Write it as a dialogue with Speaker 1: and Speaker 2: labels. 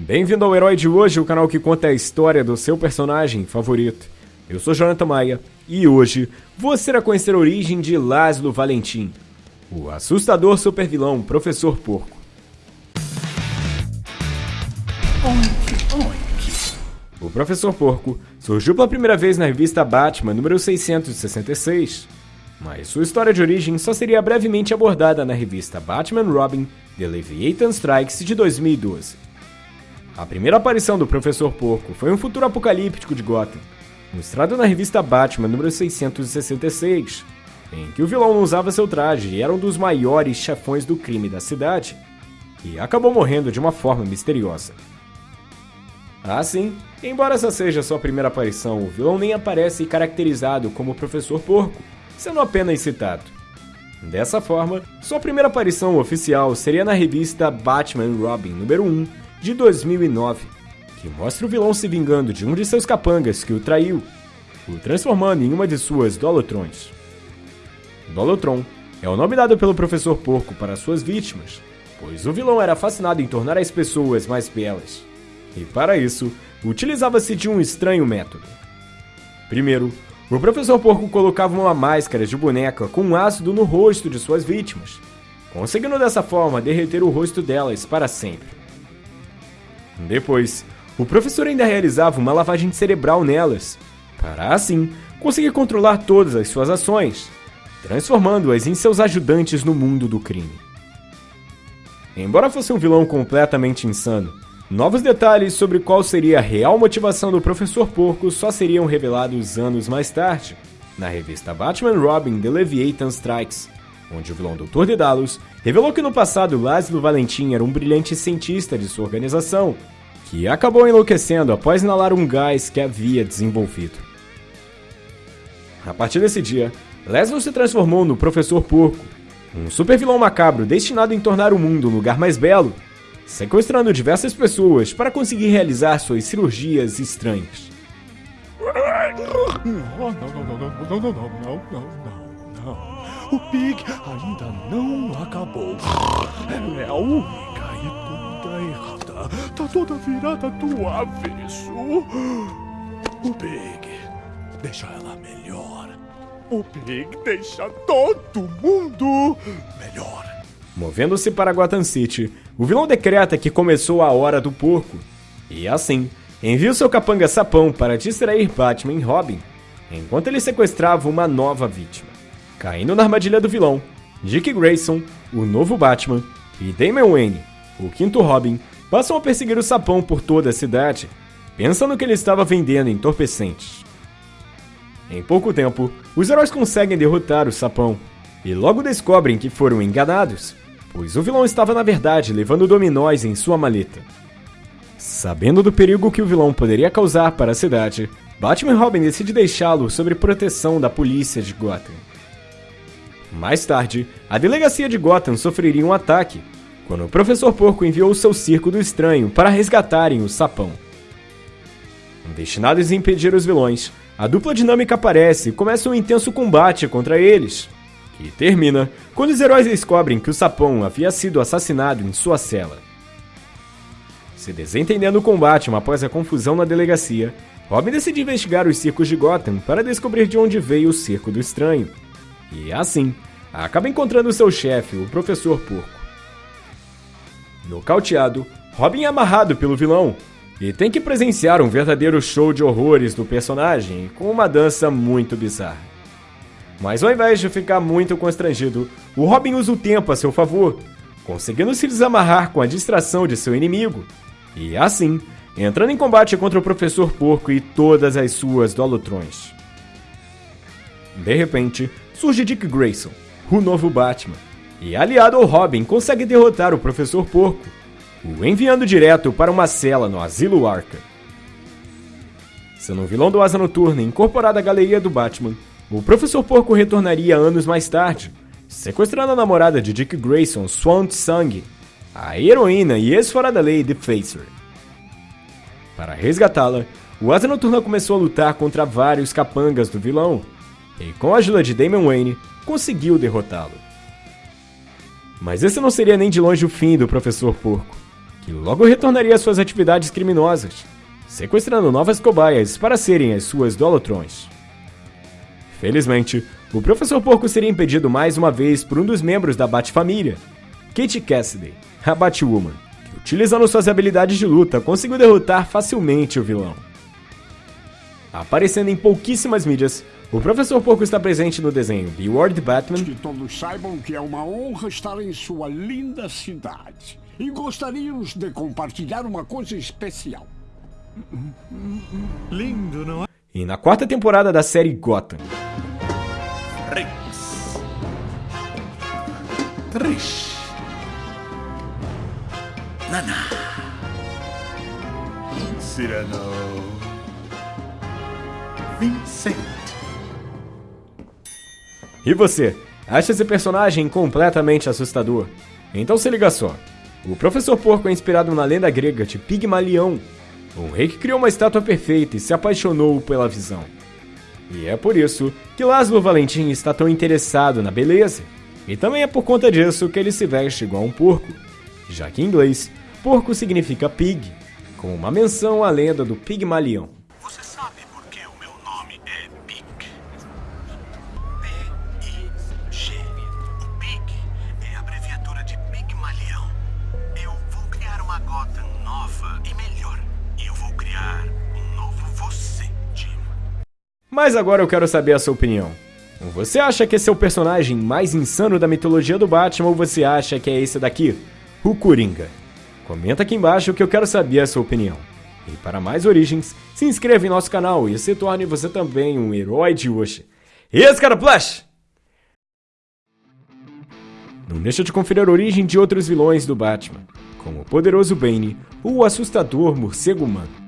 Speaker 1: Bem-vindo ao Herói de Hoje, o canal que conta a história do seu personagem favorito. Eu sou Jonathan Maia e hoje você irá conhecer a origem de Laszlo Valentim, o assustador supervilão Professor Porco. O Professor Porco surgiu pela primeira vez na revista Batman número 666, mas sua história de origem só seria brevemente abordada na revista Batman Robin The Leviathan Strikes de 2012. A primeira aparição do Professor Porco foi um futuro apocalíptico de Gotham, mostrado na revista Batman número 666, em que o vilão usava seu traje e era um dos maiores chefões do crime da cidade, e acabou morrendo de uma forma misteriosa. Assim, embora essa seja sua primeira aparição, o vilão nem aparece caracterizado como Professor Porco, sendo apenas citado. Dessa forma, sua primeira aparição oficial seria na revista Batman Robin número 1, de 2009, que mostra o vilão se vingando de um de seus capangas que o traiu, o transformando em uma de suas Dolotrons. Dolotron é o nome dado pelo Professor Porco para suas vítimas, pois o vilão era fascinado em tornar as pessoas mais belas, e para isso utilizava-se de um estranho método. Primeiro, o Professor Porco colocava uma máscara de boneca com ácido no rosto de suas vítimas, conseguindo dessa forma derreter o rosto delas para sempre. Depois, o professor ainda realizava uma lavagem cerebral nelas, para assim conseguir controlar todas as suas ações, transformando-as em seus ajudantes no mundo do crime. Embora fosse um vilão completamente insano, novos detalhes sobre qual seria a real motivação do Professor Porco só seriam revelados anos mais tarde, na revista Batman Robin The Leviathan Strikes, onde o vilão Doutor Dedalus revelou que no passado Laszlo Valentim era um brilhante cientista de sua organização, que acabou enlouquecendo após inalar um gás que havia desenvolvido. A partir desse dia, Laszlo se transformou no Professor Porco, um supervilão macabro destinado a tornar o mundo um lugar mais belo, sequestrando diversas pessoas para conseguir realizar suas cirurgias estranhas.
Speaker 2: não, não, não, não, não, não, não, não. O Pig ainda não acabou. Ela é a única e toda errada. Tá toda virada do avesso. O Pig deixa ela melhor. O Pig deixa todo mundo melhor.
Speaker 1: Movendo-se para Gotham City, o vilão decreta que começou a hora do porco. E assim, envia o seu capanga sapão para distrair Batman e Robin, enquanto ele sequestrava uma nova vítima. Caindo na armadilha do vilão, Dick Grayson, o novo Batman, e Damian Wayne, o quinto Robin, passam a perseguir o sapão por toda a cidade, pensando que ele estava vendendo entorpecentes. Em pouco tempo, os heróis conseguem derrotar o sapão, e logo descobrem que foram enganados, pois o vilão estava na verdade levando dominóis em sua maleta. Sabendo do perigo que o vilão poderia causar para a cidade, Batman Robin decide deixá-lo sob proteção da polícia de Gotham. Mais tarde, a delegacia de Gotham sofreria um ataque, quando o Professor Porco enviou seu Circo do Estranho para resgatarem o Sapão. Destinados a impedir os vilões, a dupla dinâmica aparece e começa um intenso combate contra eles, que termina quando os heróis descobrem que o Sapão havia sido assassinado em sua cela. Se desentendendo o combate após a confusão na delegacia, Robin decide investigar os circos de Gotham para descobrir de onde veio o Circo do Estranho e assim, acaba encontrando seu chefe, o Professor Porco. Nocauteado, Robin é amarrado pelo vilão e tem que presenciar um verdadeiro show de horrores do personagem com uma dança muito bizarra. Mas ao invés de ficar muito constrangido, o Robin usa o tempo a seu favor, conseguindo se desamarrar com a distração de seu inimigo, e assim, entrando em combate contra o Professor Porco e todas as suas Dolotrons. De repente, surge Dick Grayson, o novo Batman, e aliado ao Robin consegue derrotar o Professor Porco, o enviando direto para uma cela no Asilo Arkham. Sendo um vilão do Asa Noturna incorporado à galeria do Batman, o Professor Porco retornaria anos mais tarde, sequestrando a namorada de Dick Grayson, Swan Tsang, a heroína e ex-fora da lei The Facer. Para resgatá-la, o Asa Noturna começou a lutar contra vários capangas do vilão, e com a ajuda de Damian Wayne, conseguiu derrotá-lo. Mas esse não seria nem de longe o fim do Professor Porco, e logo retornaria às suas atividades criminosas, sequestrando novas cobaias para serem as suas dolotrões. Felizmente, o Professor Porco seria impedido mais uma vez por um dos membros da Bat-família, Kate Cassidy, a Batwoman, que utilizando suas habilidades de luta conseguiu derrotar facilmente o vilão. Aparecendo em pouquíssimas mídias, o Professor Porco está presente no desenho The World Batman.
Speaker 3: Que todos saibam que é uma honra estar em sua linda cidade. E gostaríamos de compartilhar uma coisa especial.
Speaker 2: Lindo, não é?
Speaker 1: E na quarta temporada da série Gotham.
Speaker 2: Rex. Trish. Nana. Cyrano. Vincent.
Speaker 1: E você, acha esse personagem completamente assustador? Então se liga só. O Professor Porco é inspirado na lenda grega de Pigmalião, um rei que criou uma estátua perfeita e se apaixonou pela visão. E é por isso que Laszlo Valentim está tão interessado na beleza. E também é por conta disso que ele se veste igual um porco, já que em inglês, porco significa pig, como uma menção à lenda do Pigmalião. Mas agora eu quero saber a sua opinião. Você acha que esse é o personagem mais insano da mitologia do Batman ou você acha que é esse daqui, o Coringa? Comenta aqui embaixo que eu quero saber a sua opinião. E para mais origens, se inscreva em nosso canal e se torne você também um herói de hoje. E esse cara Flash! Não deixa de conferir a origem de outros vilões do Batman, como o poderoso Bane ou o assustador Morcego Humano.